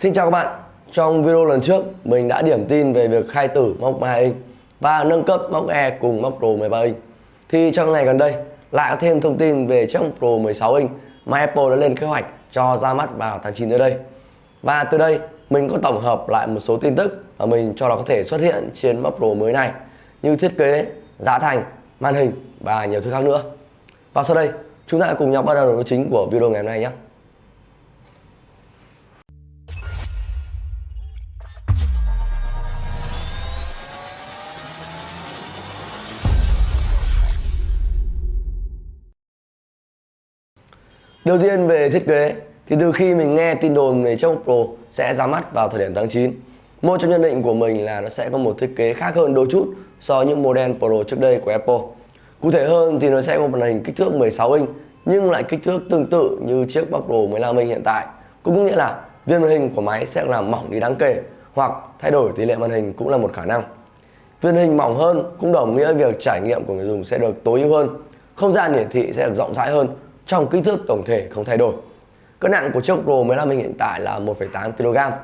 Xin chào các bạn. Trong video lần trước, mình đã điểm tin về việc khai tử móc 12 inch và nâng cấp móc E cùng móc Pro 13 inch. Thì trong ngày gần đây, lại có thêm thông tin về chiếc Pro 16 inch mà Apple đã lên kế hoạch cho ra mắt vào tháng 9 tới đây. Và từ đây, mình có tổng hợp lại một số tin tức mà mình cho là có thể xuất hiện trên móc Pro mới này như thiết kế, giá thành, màn hình và nhiều thứ khác nữa. Và sau đây, chúng ta cùng nhau bắt đầu nội chính của video ngày hôm nay nhé. Đầu tiên về thiết kế, thì từ khi mình nghe tin đồn về chiếc Pro sẽ ra mắt vào thời điểm tháng 9 một trong nhận định của mình là nó sẽ có một thiết kế khác hơn đôi chút so với những model Pro trước đây của Apple. Cụ thể hơn thì nó sẽ có một màn hình kích thước 16 inch, nhưng lại kích thước tương tự như chiếc MacBook Pro 15 inch hiện tại. Cũng nghĩa là viên màn hình của máy sẽ làm mỏng đi đáng kể, hoặc thay đổi tỷ lệ màn hình cũng là một khả năng. Viên hình mỏng hơn cũng đồng nghĩa việc trải nghiệm của người dùng sẽ được tối ưu hơn, không gian hiển thị sẽ được rộng rãi hơn trong kích thước tổng thể không thay đổi. Cân nặng của chiếc Pro 15 inch hiện tại là 1,8 kg.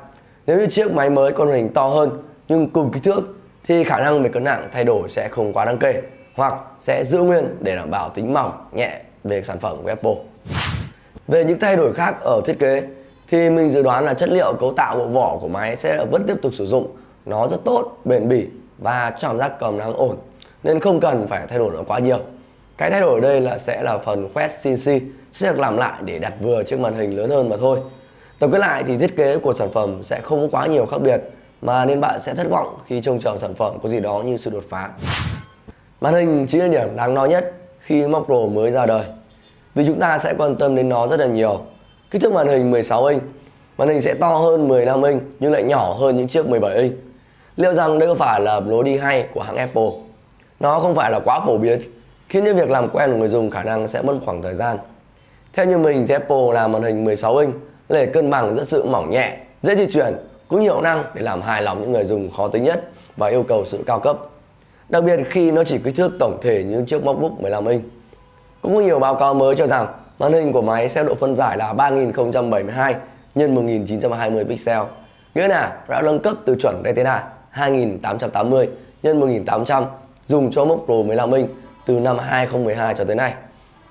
Nếu như chiếc máy mới con hình to hơn nhưng cùng kích thước thì khả năng về cân nặng thay đổi sẽ không quá đáng kể hoặc sẽ giữ nguyên để đảm bảo tính mỏng, nhẹ về sản phẩm của Apple. Về những thay đổi khác ở thiết kế thì mình dự đoán là chất liệu cấu tạo bộ vỏ của máy sẽ vẫn tiếp tục sử dụng. Nó rất tốt, bền bỉ và cảm giác cầm nắng ổn nên không cần phải thay đổi nó quá nhiều. Cái thay đổi ở đây là sẽ là phần quét CNC sẽ được làm lại để đặt vừa chiếc màn hình lớn hơn mà thôi. Tổng kết lại thì thiết kế của sản phẩm sẽ không có quá nhiều khác biệt mà nên bạn sẽ thất vọng khi trông chờ sản phẩm có gì đó như sự đột phá. Màn hình chính là điểm đáng nói nhất khi Mac Pro mới ra đời vì chúng ta sẽ quan tâm đến nó rất là nhiều. Kích thước màn hình 16 inch, màn hình sẽ to hơn 15 inch nhưng lại nhỏ hơn những chiếc 17 inch. Liệu rằng đây có phải là lối đi hay của hãng Apple? Nó không phải là quá phổ biến khiến cho việc làm quen của người dùng khả năng sẽ mất khoảng thời gian. Theo như mình thì Apple làm màn hình 16 inch để cân bằng giữa sự mỏng nhẹ, dễ di chuyển cũng nhiều năng để làm hài lòng những người dùng khó tính nhất và yêu cầu sự cao cấp. Đặc biệt khi nó chỉ kích thước tổng thể như chiếc MacBook 15 inch. Cũng có nhiều báo cáo mới cho rằng màn hình của máy sẽ độ phân giải là 3072 x 1920 pixel, nghĩa là đã nâng cấp từ chuẩn Retina 2880 x 1800 dùng cho MacBook Pro 15 inch từ năm 2012 cho tới nay.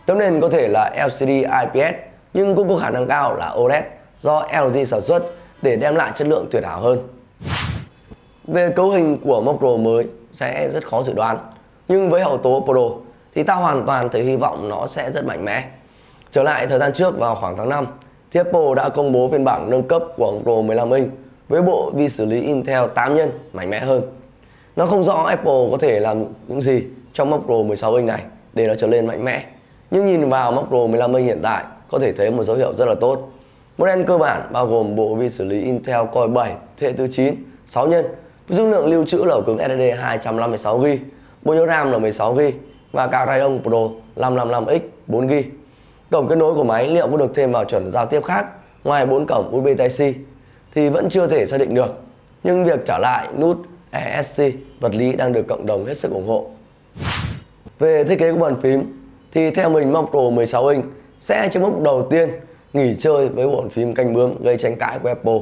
Tấm nền có thể là LCD IPS nhưng cũng có khả năng cao là OLED do LG sản xuất để đem lại chất lượng tuyệt hảo hơn. Về cấu hình của Mac Pro mới sẽ rất khó dự đoán, nhưng với hậu tố Pro thì ta hoàn toàn thấy hy vọng nó sẽ rất mạnh mẽ. Trở lại thời gian trước vào khoảng tháng 5 thì Apple đã công bố phiên bản nâng cấp của Pro 15 inch với bộ vi xử lý Intel 8 nhân mạnh mẽ hơn. Nó không rõ Apple có thể làm những gì trong Mac Pro 16 inch này để nó trở lên mạnh mẽ. Nhưng nhìn vào Mac Pro 15 inch hiện tại có thể thấy một dấu hiệu rất là tốt. Model cơ bản bao gồm bộ vi xử lý Intel Core 7 thế hệ thứ 9, 6 nhân, dung lượng lưu trữ là cứng SSD 256GB, bộ nhớ RAM là 16GB và card Radeon Pro 555X 4GB. Cổng kết nối của máy liệu có được thêm vào chuẩn giao tiếp khác ngoài 4 cổng USB Type-C thì vẫn chưa thể xác định được. Nhưng việc trả lại nút ESC vật lý đang được cộng đồng hết sức ủng hộ. Về thiết kế của bàn phím thì theo mình Mac Pro 16 inch sẽ chiếc mốc đầu tiên nghỉ chơi với bàn phím canh bướm gây tranh cãi của Apple.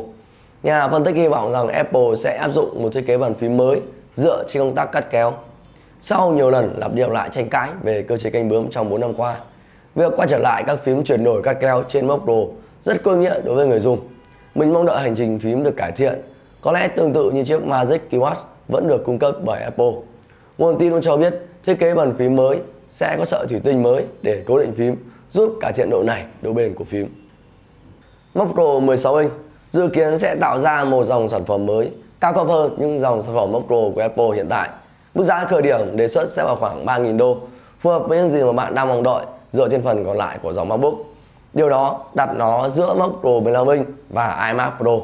Nhà phân tích hy vọng rằng Apple sẽ áp dụng một thiết kế bàn phím mới dựa trên công tác cắt kéo. Sau nhiều lần lặp đi lặp lại tranh cãi về cơ chế canh bướm trong 4 năm qua, việc quay trở lại các phím chuyển đổi cắt kéo trên Mac Pro rất có nghĩa đối với người dùng. Mình mong đợi hành trình phím được cải thiện, có lẽ tương tự như chiếc Magic Keyboard vẫn được cung cấp bởi Apple. Nguồn tin cũng cho biết thiết kế bàn phím mới sẽ có sợi thủy tinh mới để cố định phím giúp cải thiện độ nảy, độ bền của phím. Mac Pro 16 inch dự kiến sẽ tạo ra một dòng sản phẩm mới cao cấp hơn những dòng sản phẩm Mac Pro của Apple hiện tại. Mức giá khởi điểm đề xuất sẽ vào khoảng 3.000 đô, phù hợp với những gì mà bạn đang mong đợi dựa trên phần còn lại của dòng MacBook. Điều đó đặt nó giữa Mac Pro 15 inch và iMac Pro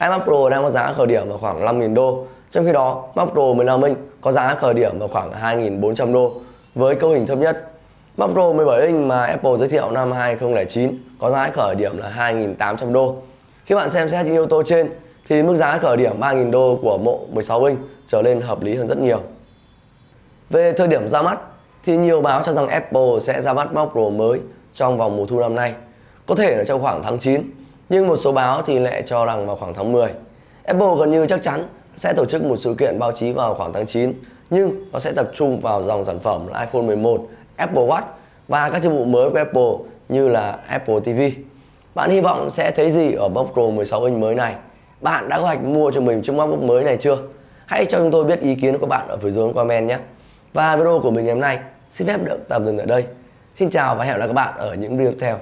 iMac Pro đang có giá khởi điểm ở khoảng 5.000 đô trong khi đó, Mac Pro 15 inch có giá khởi điểm ở khoảng 2.400 đô với cấu hình thấp nhất. Mac Pro 17 inch mà Apple giới thiệu năm 2009 có giá khởi điểm là 2.800 đô. Khi bạn xem xét những yếu tố trên thì mức giá khởi điểm 3.000 đô của mộ 16 inch trở lên hợp lý hơn rất nhiều. Về thời điểm ra mắt thì nhiều báo cho rằng Apple sẽ ra mắt Mac Pro mới trong vòng mùa thu năm nay. Có thể là trong khoảng tháng 9 nhưng một số báo thì lại cho rằng vào khoảng tháng 10. Apple gần như chắc chắn sẽ tổ chức một sự kiện báo chí vào khoảng tháng 9 nhưng nó sẽ tập trung vào dòng sản phẩm là iPhone 11, Apple Watch và các dịch vụ mới của Apple như là Apple TV. Bạn hy vọng sẽ thấy gì ở MacBook Pro 16 inch mới này? Bạn đã có hoạch mua cho mình chiếc MacBook mới này chưa? Hãy cho chúng tôi biết ý kiến của bạn ở phía dưới comment nhé. Và video của mình ngày hôm nay xin phép được tạm dừng ở đây. Xin chào và hẹn gặp lại các bạn ở những video tiếp theo.